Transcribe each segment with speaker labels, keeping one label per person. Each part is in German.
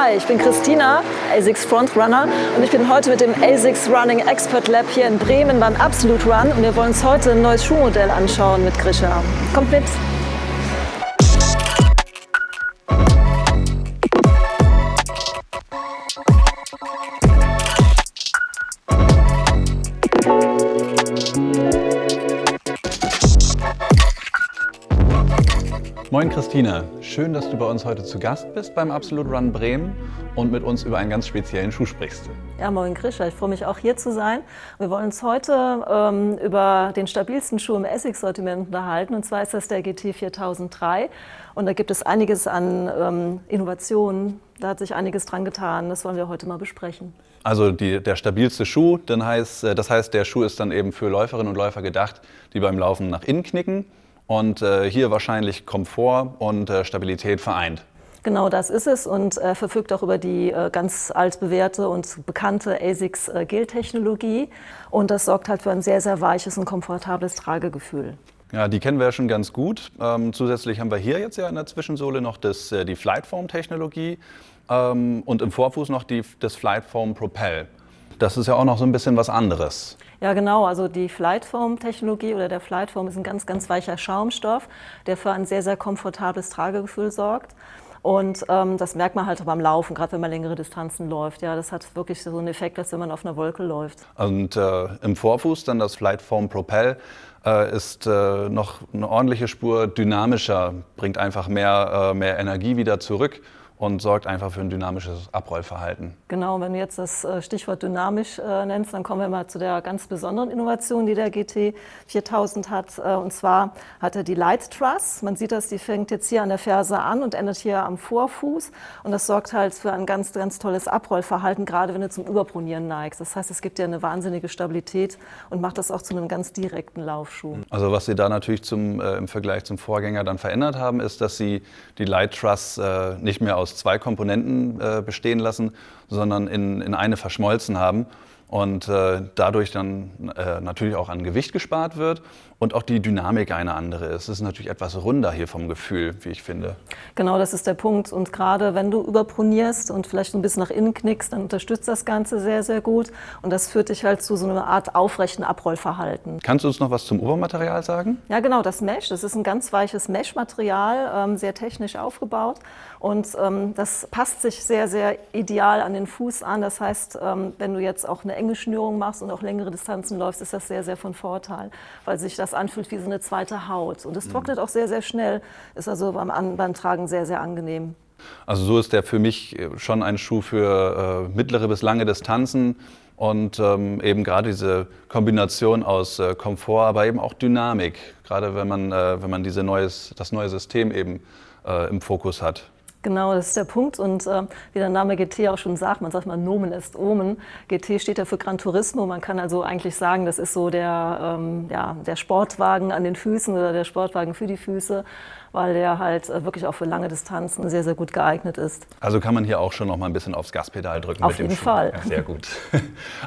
Speaker 1: Hi, ich bin Christina, ASICS Frontrunner und ich bin heute mit dem ASICS Running Expert Lab hier in Bremen beim Absolute Run und wir wollen uns heute ein neues Schuhmodell anschauen mit Grisha. Kommt mit!
Speaker 2: Moin Christina, schön, dass du bei uns heute zu Gast bist beim Absolute Run Bremen und mit uns über einen ganz speziellen Schuh sprichst.
Speaker 1: Ja, moin Grisha, ich freue mich auch hier zu sein. Wir wollen uns heute ähm, über den stabilsten Schuh im Essex-Sortiment unterhalten. Und zwar ist das der GT 4003 und da gibt es einiges an ähm, Innovationen, da hat sich einiges dran getan, das wollen wir heute mal besprechen.
Speaker 2: Also die, der stabilste Schuh, dann heißt, äh, das heißt, der Schuh ist dann eben für Läuferinnen und Läufer gedacht, die beim Laufen nach innen knicken und äh, hier wahrscheinlich Komfort und äh, Stabilität vereint.
Speaker 1: Genau das ist es und äh, verfügt auch über die äh, ganz altbewährte und bekannte ASICS äh, Gel-Technologie und das sorgt halt für ein sehr, sehr weiches und komfortables Tragegefühl.
Speaker 2: Ja, die kennen wir ja schon ganz gut. Ähm, zusätzlich haben wir hier jetzt ja in der Zwischensohle noch das, äh, die Flightform-Technologie ähm, und im Vorfuß noch die, das Flightform Propel. Das ist ja auch noch so ein bisschen was anderes.
Speaker 1: Ja, genau. Also die Flightform-Technologie oder der Flightform ist ein ganz, ganz weicher Schaumstoff, der für ein sehr, sehr komfortables Tragegefühl sorgt. Und ähm, das merkt man halt beim Laufen, gerade wenn man längere Distanzen läuft. Ja, das hat wirklich so einen Effekt, als wenn man auf einer Wolke läuft.
Speaker 2: Und äh, im Vorfuß dann das Flightform Propel äh, ist äh, noch eine ordentliche Spur dynamischer, bringt einfach mehr, äh, mehr Energie wieder zurück und sorgt einfach für ein dynamisches Abrollverhalten.
Speaker 1: Genau, wenn du jetzt das äh, Stichwort dynamisch äh, nennst, dann kommen wir mal zu der ganz besonderen Innovation, die der GT 4000 hat. Äh, und zwar hat er die Light Truss. Man sieht das, die fängt jetzt hier an der Ferse an und endet hier am Vorfuß. Und das sorgt halt für ein ganz, ganz tolles Abrollverhalten, gerade wenn du zum Überpronieren neigst. Das heißt, es gibt dir eine wahnsinnige Stabilität und macht das auch zu einem ganz direkten Laufschuh.
Speaker 2: Also was sie da natürlich zum, äh, im Vergleich zum Vorgänger dann verändert haben, ist, dass sie die Light Truss nicht mehr aus aus zwei Komponenten äh, bestehen lassen, sondern in, in eine verschmolzen haben und äh, dadurch dann äh, natürlich auch an Gewicht gespart wird und auch die Dynamik eine andere ist. Es ist natürlich etwas runder hier vom Gefühl, wie ich finde.
Speaker 1: Genau, das ist der Punkt. Und gerade wenn du überpronierst und vielleicht ein bisschen nach innen knickst, dann unterstützt das Ganze sehr, sehr gut. Und das führt dich halt zu so einer Art aufrechten Abrollverhalten.
Speaker 2: Kannst du uns noch was zum Obermaterial sagen?
Speaker 1: Ja, genau, das Mesh. Das ist ein ganz weiches Mesh-Material, ähm, sehr technisch aufgebaut. Und ähm, das passt sich sehr, sehr ideal an den Fuß an. Das heißt, ähm, wenn du jetzt auch eine enge Schnürung machst und auch längere Distanzen läufst, ist das sehr, sehr von Vorteil, weil sich das anfühlt wie so eine zweite Haut. Und es mhm. trocknet auch sehr, sehr schnell, ist also beim, beim Tragen sehr, sehr angenehm.
Speaker 2: Also so ist der für mich schon ein Schuh für äh, mittlere bis lange Distanzen und ähm, eben gerade diese Kombination aus äh, Komfort, aber eben auch Dynamik, gerade wenn man, äh, wenn man diese neues, das neue System eben äh, im Fokus hat.
Speaker 1: Genau, das ist der Punkt. Und äh, wie der Name GT auch schon sagt, man sagt mal Nomen ist Omen. GT steht ja für Gran Turismo. Man kann also eigentlich sagen, das ist so der, ähm, ja, der Sportwagen an den Füßen oder der Sportwagen für die Füße weil der halt äh, wirklich auch für lange Distanzen sehr, sehr gut geeignet ist.
Speaker 2: Also kann man hier auch schon noch mal ein bisschen aufs Gaspedal drücken
Speaker 1: Auf
Speaker 2: mit dem
Speaker 1: jeden
Speaker 2: Schuh.
Speaker 1: Fall.
Speaker 2: Ja, sehr gut.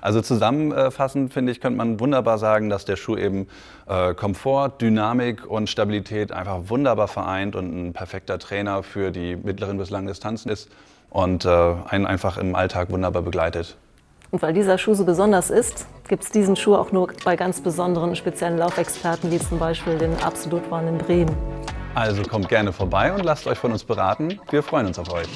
Speaker 2: Also zusammenfassend, finde ich, könnte man wunderbar sagen, dass der Schuh eben äh, Komfort, Dynamik und Stabilität einfach wunderbar vereint und ein perfekter Trainer für die mittleren bis langen Distanzen ist und äh, einen einfach im Alltag wunderbar begleitet.
Speaker 1: Und weil dieser Schuh so besonders ist, gibt es diesen Schuh auch nur bei ganz besonderen speziellen Laufexperten, wie zum Beispiel den Absolut One in Bremen.
Speaker 2: Also kommt gerne vorbei und lasst euch von uns beraten. Wir freuen uns auf euch.